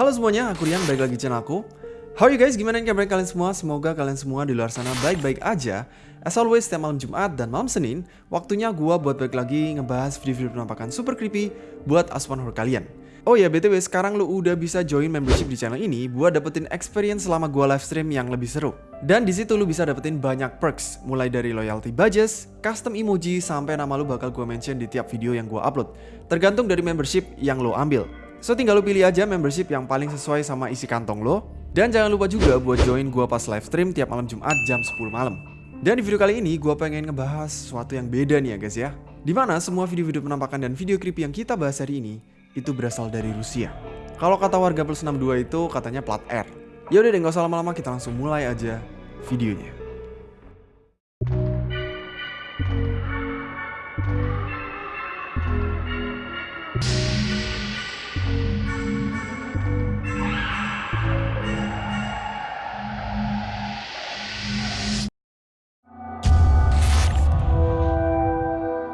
Halo semuanya, aku Rian, balik lagi channel aku How are you guys? Gimana kabar kalian semua? Semoga kalian semua di luar sana baik-baik aja As always, setiap malam Jumat dan malam Senin Waktunya gua buat balik lagi ngebahas video-video penampakan super creepy Buat asupan horror kalian Oh ya, BTW sekarang lu udah bisa join membership di channel ini buat dapetin experience selama gua live stream yang lebih seru. Dan di situ lu bisa dapetin banyak perks, mulai dari loyalty badges, custom emoji, sampai nama lu bakal gua mention di tiap video yang gua upload. Tergantung dari membership yang lo ambil. So tinggal lu pilih aja membership yang paling sesuai sama isi kantong lo. Dan jangan lupa juga buat join gua pas live stream tiap malam Jumat jam 10 malam. Dan di video kali ini gua pengen ngebahas sesuatu yang beda nih ya guys ya. Di mana semua video-video penampakan dan video creepy yang kita bahas hari ini itu berasal dari Rusia. Kalau kata warga plus 62 itu katanya plat R. Ya udah deh nggak usah lama-lama kita langsung mulai aja videonya.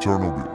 Chernobyl.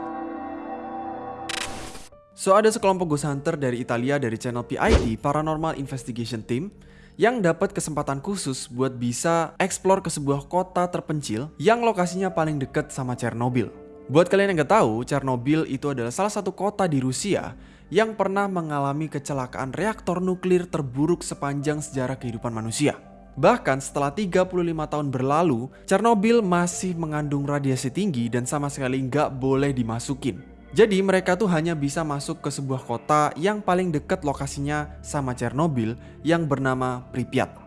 So ada sekelompok ghost hunter dari Italia dari channel PIT Paranormal Investigation Team yang dapat kesempatan khusus buat bisa explore ke sebuah kota terpencil yang lokasinya paling dekat sama Chernobyl. Buat kalian yang nggak tahu, Chernobyl itu adalah salah satu kota di Rusia yang pernah mengalami kecelakaan reaktor nuklir terburuk sepanjang sejarah kehidupan manusia. Bahkan setelah 35 tahun berlalu, Chernobyl masih mengandung radiasi tinggi dan sama sekali nggak boleh dimasukin. Jadi mereka tuh hanya bisa masuk ke sebuah kota yang paling dekat lokasinya sama Chernobyl yang bernama Pripyat.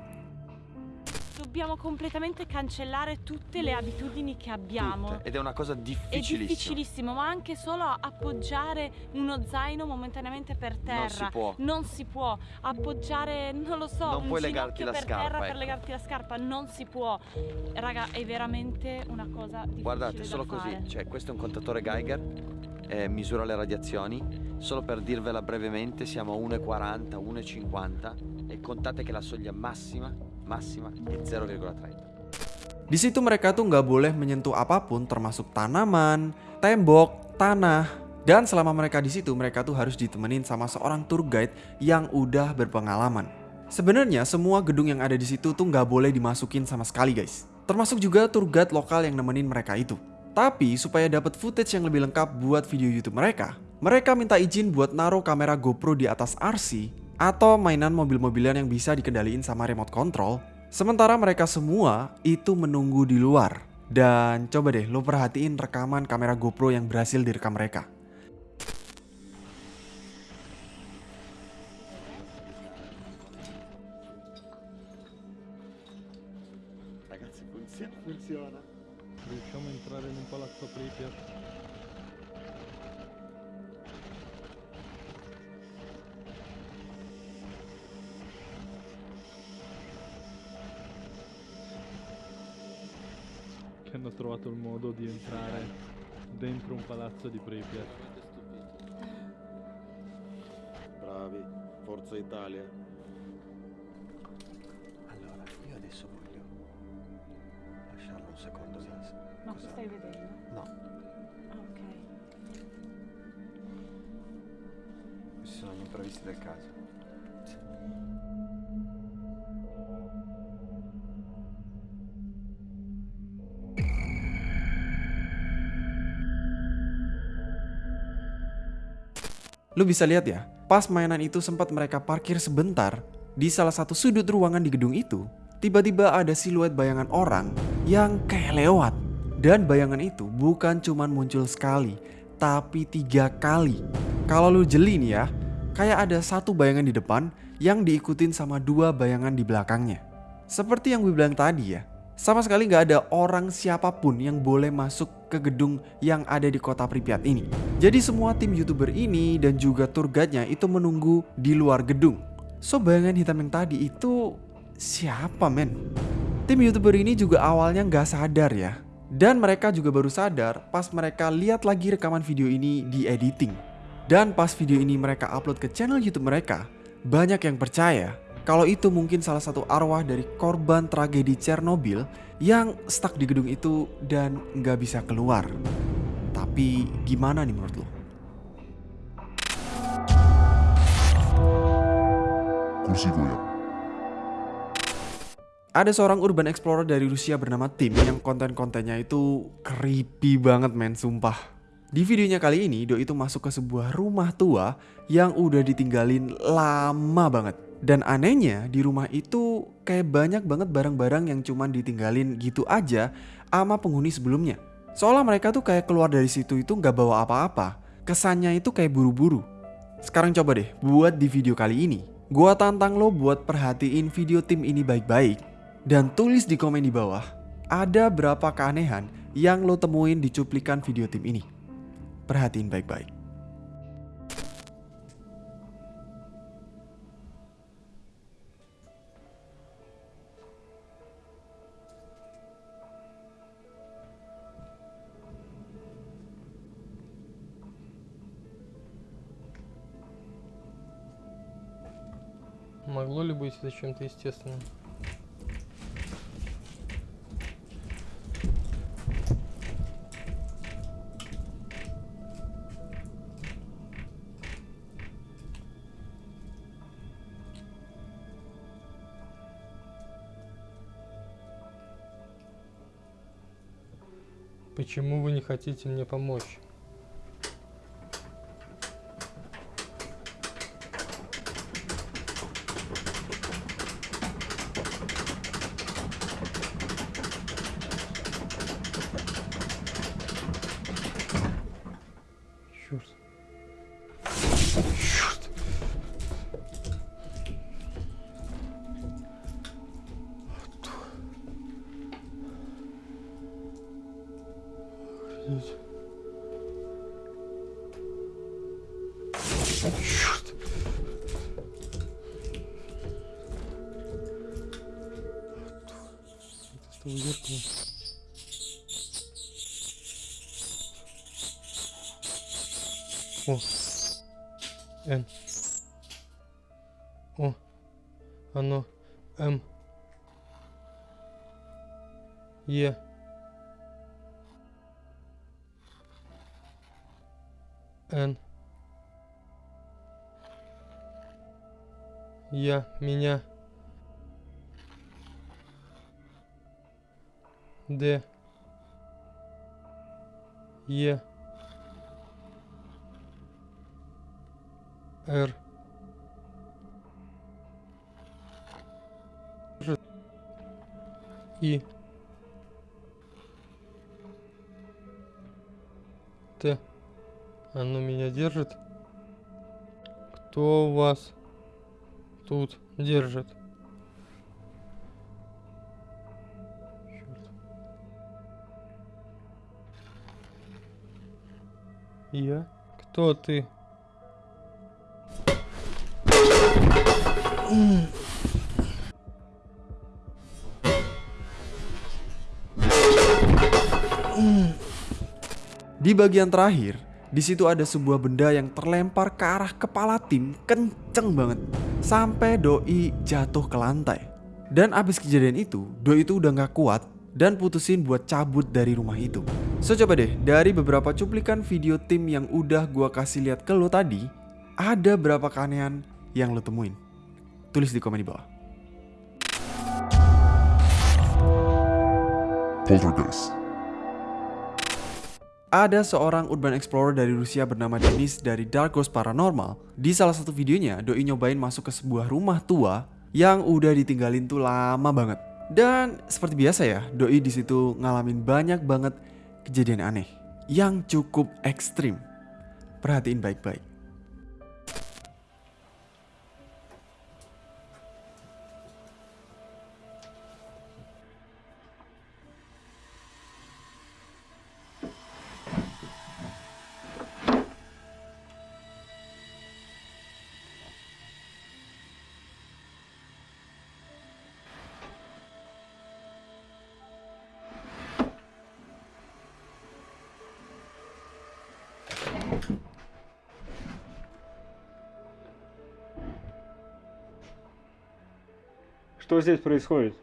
Dobbiamo completamente cancellare tutte le abitudini che abbiamo. Tutte. Ed è una cosa È difficilissima. difficilissimo, ma anche solo appoggiare uno zaino momentaneamente per terra. Non si può. Non si può. Appoggiare, non lo so, Non un puoi legarti la per scarpa, terra per ecco. legarti la scarpa. Non si può. Raga, è veramente una cosa difficile Guardate, da solo così, fare. cioè questo è un contatore Geiger, eh, misura le radiazioni, solo per dirvela brevemente siamo a 1,40, 1,50 e contate che la soglia massima, massima è 0,30. Di situ mereka tuh nggak boleh menyentuh apa pun termasuk tanaman, tembok, tanah. Dan selama mereka di situ mereka tuh harus ditemenin sama seorang tour guide yang udah berpengalaman. Sebenarnya semua gedung yang ada di situ tuh nggak boleh dimasukin sama sekali guys. Termasuk juga tour guide lokal yang nemenin mereka itu. Tapi supaya dapat footage yang lebih lengkap buat video YouTube mereka, mereka minta izin buat naruh kamera GoPro di atas RC atau mainan mobil-mobilan yang bisa dikendaliin sama remote control Sementara mereka semua itu menunggu di luar. Dan coba deh lo perhatiin rekaman kamera GoPro yang berhasil direkam mereka. Di entrare dentro un palazzo di Pripyat. Bravi, Forza Italia. Allora, io adesso voglio lasciarlo un secondo lì. Ma Cosa- stai vedendo? No, Ok. questi sono gli imprevisti del caso. Lu bisa lihat ya, pas mainan itu sempat mereka parkir sebentar di salah satu sudut ruangan di gedung itu, tiba-tiba ada siluet bayangan orang yang kayak lewat. Dan bayangan itu bukan cuman muncul sekali, tapi tiga kali. Kalau lu jeli nih ya, kayak ada satu bayangan di depan yang diikutin sama dua bayangan di belakangnya. Seperti yang gue bilang tadi ya, sama sekali nggak ada orang siapa pun yang boleh masuk ke gedung yang ada di kota Pripyat ini. Jadi semua tim youtuber ini dan juga tour guide-nya itu menunggu di luar gedung. So bayangan hitam yang tadi itu siapa men? Tim youtuber ini juga awalnya nggak sadar ya. Dan mereka juga baru sadar pas mereka lihat lagi rekaman video ini di editing. Dan pas video ini mereka upload ke channel YouTube mereka, banyak yang percaya kalau itu mungkin salah satu arwah dari korban tragedi Chernobyl yang stuck di gedung itu dan nggak bisa keluar. Tapi gimana nih menurut lo? Rusi goyang. Ada seorang urban explorer dari Rusia bernama Tim yang konten-kontennya itu creepy banget men, sumpah. Di videonya kali ini, Doi itu masuk ke sebuah rumah tua yang udah ditinggalin lama banget. Dan anehnya di rumah itu kayak banyak banget barang-barang yang cuman ditinggalin gitu aja sama penghuni sebelumnya. Seolah mereka tuh kayak keluar dari situ itu nggak bawa apa-apa. Kesannya itu kayak buru-buru. Sekarang coba deh buat di video kali ini. Gua tantang lo buat perhatiin video tim ini baik-baik dan tulis di komen di bawah ada berapa keanehan yang lo temuin di cuplikan video tim ini. Perhatiin baik-baik. Могло ли быть это чем-то естественным? Почему вы не хотите мне помочь? О. Н. О. Оно. М. Е. Н. Я. Меня. Д. Е. Р. И. Т. Оно меня держит. Кто вас тут держит? Чёрт. Я? Кто ты? Di bagian terakhir, di situ ada sebuah benda yang terlempar ke arah kepala tim kenceng banget. Sampai Doi jatuh ke lantai. Dan abis kejadian itu, Doi itu udah gak kuat dan putusin buat cabut dari rumah itu. So coba deh, dari beberapa cuplikan video tim yang udah gua kasih lihat ke lo tadi, ada berapa keanehan yang lo temuin? Tulis di komen di bawah. Poltergeist. Ada seorang urban explorer dari Rusia bernama Denis dari Dark Ghost Paranormal. Di salah satu videonya, Doi nyobain masuk ke sebuah rumah tua yang udah ditinggalin tuh lama banget. Dan seperti biasa ya, Doi di situ ngalamin banyak banget kejadian aneh yang cukup ekstrim. Perhatiin baik-baik. Что здесь происходит?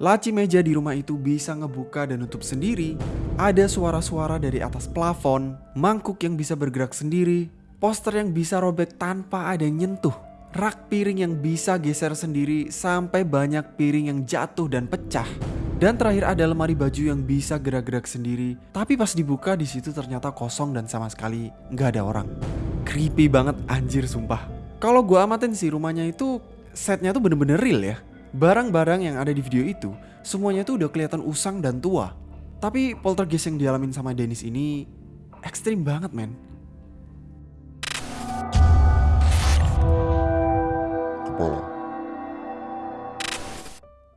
Laci meja di rumah itu bisa ngebuka dan nutup sendiri. Ada suara-suara dari atas plafon, mangkuk yang bisa bergerak sendiri, poster yang bisa robek tanpa ada yang nyentuh, rak piring yang bisa geser sendiri sampai banyak piring yang jatuh dan pecah. Dan terakhir ada lemari baju yang bisa gerak-gerak sendiri, tapi pas dibuka di situ ternyata kosong dan sama sekali nggak ada orang. Creepy banget anjir sumpah. Kalau gua amatin sih rumahnya itu setnya tuh bener-bener real ya. Barang-barang yang ada di video itu semuanya tuh udah kelihatan usang dan tua. Tapi poltergeist yang dialamin sama Dennis ini ekstrim banget men. Kepala.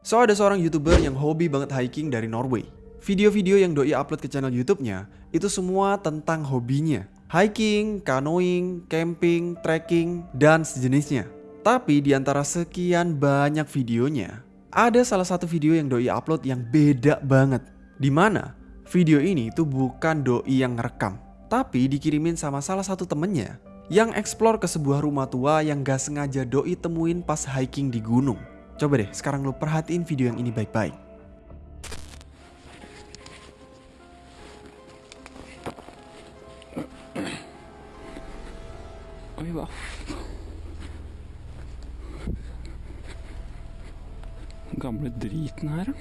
So ada seorang youtuber yang hobi banget hiking dari Norway. Video-video yang doi upload ke channel YouTube-nya itu semua tentang hobinya. Hiking, canoeing, camping, trekking, dan sejenisnya. Tapi di antara sekian banyak videonya, ada salah satu video yang doi upload yang beda banget. Di mana video ini tuh bukan doi yang ngerekam, tapi dikirimin sama salah satu temennya yang explore ke sebuah rumah tua yang gak sengaja doi temuin pas hiking di gunung. Coba deh sekarang lo perhatiin video yang ini baik-baik. Driten her, da.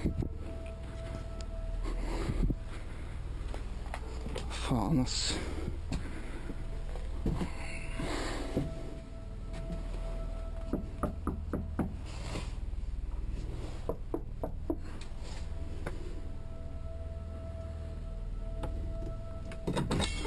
Faen, ass. Nei.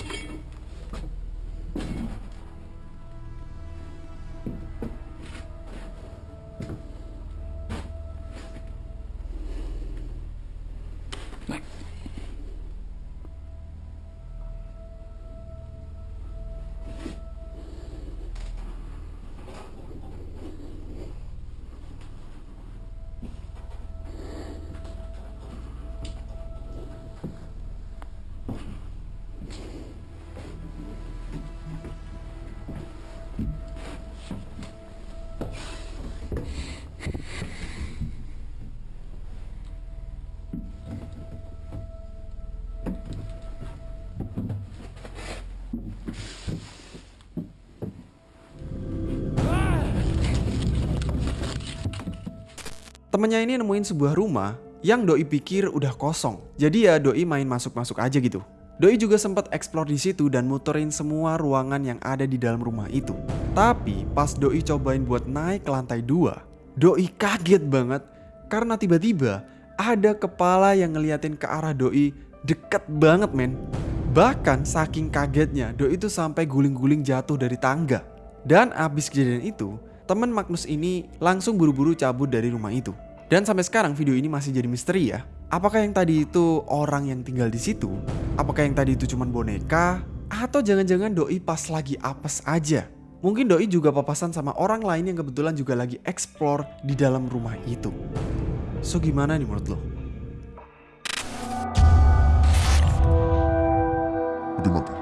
Temennya ini nemuin sebuah rumah yang doi pikir udah kosong. Jadi ya doi main masuk-masuk aja gitu. Doi juga sempat explore di situ dan muterin semua ruangan yang ada di dalam rumah itu. Tapi pas doi cobain buat naik ke lantai dua, doi kaget banget karena tiba-tiba ada kepala yang ngeliatin ke arah doi deket banget men. Bahkan saking kagetnya doi itu sampai guling-guling jatuh dari tangga. Dan abis kejadian itu, temen Magnus ini langsung buru-buru cabut dari rumah itu. Dan sampai sekarang video ini masih jadi misteri ya. Apakah yang tadi itu orang yang tinggal di situ? Apakah yang tadi itu cuma boneka? Atau jangan-jangan doi pas lagi apes aja? Mungkin doi juga papasan sama orang lain yang kebetulan juga lagi explore di dalam rumah itu. So gimana nih menurut lo? Udah mati.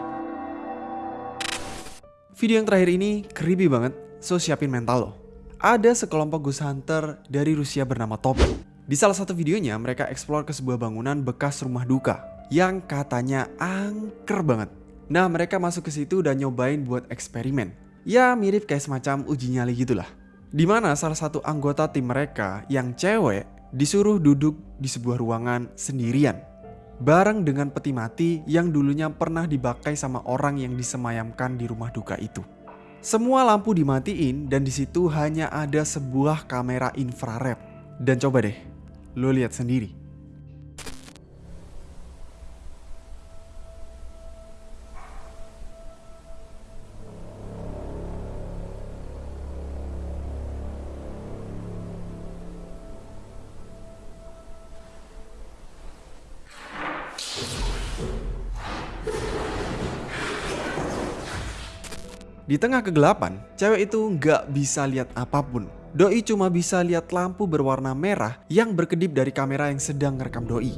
Video yang terakhir ini creepy banget, so siapin mental lo. Ada sekelompok ghost hunter dari Rusia bernama Topi. Di salah satu videonya mereka explore ke sebuah bangunan bekas rumah duka yang katanya angker banget. Nah mereka masuk ke situ dan nyobain buat eksperimen. Ya mirip kayak semacam uji nyali gitulah. Di mana salah satu anggota tim mereka yang cewek disuruh duduk di sebuah ruangan sendirian. Bareng dengan peti mati yang dulunya pernah dipakai sama orang yang disemayamkan di rumah duka itu. Semua lampu dimatiin dan di situ hanya ada sebuah kamera infrared. Dan coba deh, lo lihat sendiri. Di tengah kegelapan, cewek itu nggak bisa lihat apa pun. Doi cuma bisa lihat lampu berwarna merah yang berkedip dari kamera yang sedang ngerekam Doi.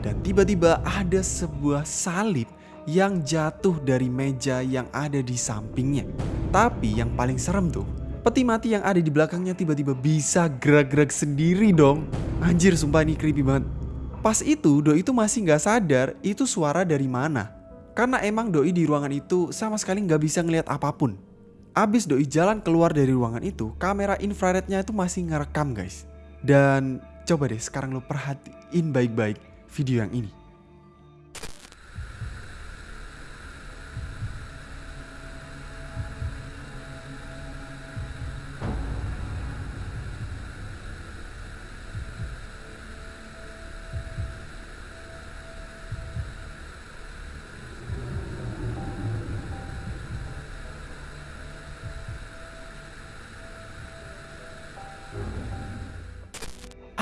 Dan tiba-tiba ada sebuah salib yang jatuh dari meja yang ada di sampingnya. Tapi yang paling serem tuh, peti mati yang ada di belakangnya tiba-tiba bisa gerak-gerak sendiri dong. Anjir sumpah ini creepy banget. Pas itu Doi itu masih nggak sadar itu suara dari mana. Karena emang Doi di ruangan itu sama sekali nggak bisa ngelihat apa pun. Abis Doi jalan keluar dari ruangan itu, kamera infrarednya itu masih ngerekam guys. Dan coba deh sekarang lo perhatiin baik-baik video yang ini.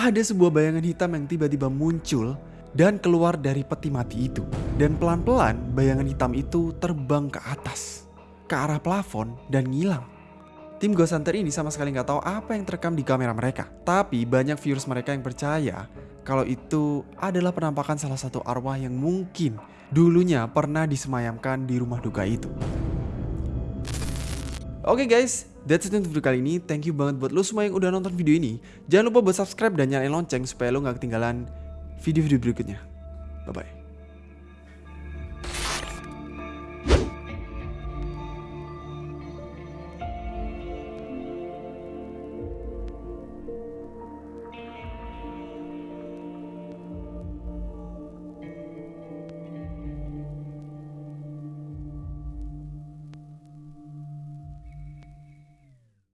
Ada sebuah bayangan hitam yang tiba-tiba muncul dan keluar dari peti mati itu. Dan pelan-pelan bayangan hitam itu terbang ke atas, ke arah plafon dan ngilang. Tim Ghost Hunter ini sama sekali nggak tahu apa yang terekam di kamera mereka. Tapi banyak viewers mereka yang percaya kalau itu adalah penampakan salah satu arwah yang mungkin dulunya pernah disemayamkan di rumah duka itu. Oke guys, that's it untuk video kali ini. Thank you banget buat lo semua yang udah nonton video ini. Jangan lupa buat subscribe dan nyalain lonceng supaya lo gak ketinggalan video-video berikutnya. Bye-bye.